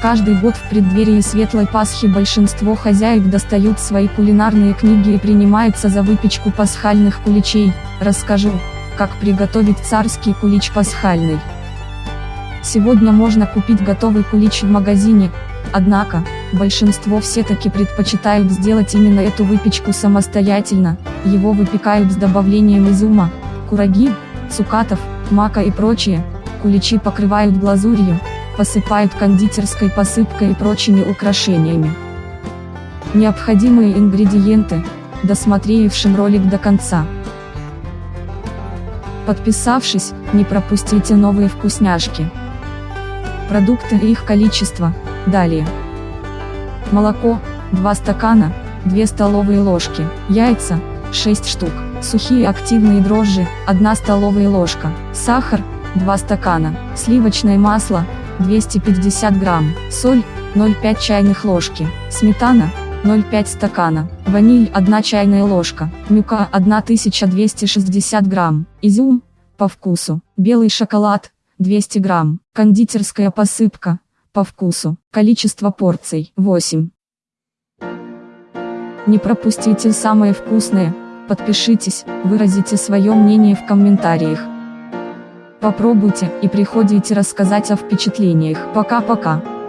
Каждый год в преддверии Светлой Пасхи большинство хозяек достают свои кулинарные книги и принимаются за выпечку пасхальных куличей. Расскажу, как приготовить царский кулич пасхальный. Сегодня можно купить готовый кулич в магазине, однако, большинство все-таки предпочитают сделать именно эту выпечку самостоятельно, его выпекают с добавлением изюма, кураги, цукатов, мака и прочее, куличи покрывают глазурью, посыпают кондитерской посыпкой и прочими украшениями. Необходимые ингредиенты, досмотревшим ролик до конца. Подписавшись, не пропустите новые вкусняшки. Продукты и их количество, далее. Молоко, 2 стакана, 2 столовые ложки, яйца, 6 штук, сухие активные дрожжи, 1 столовая ложка, сахар, 2 стакана, сливочное масло, 250 грамм, соль, 0,5 чайных ложки, сметана, 0,5 стакана, ваниль 1 чайная ложка, мюка 1260 грамм, изюм, по вкусу, белый шоколад, 200 грамм, кондитерская посыпка, по вкусу, количество порций, 8. Не пропустите самое вкусное, подпишитесь, выразите свое мнение в комментариях. Попробуйте и приходите рассказать о впечатлениях. Пока-пока.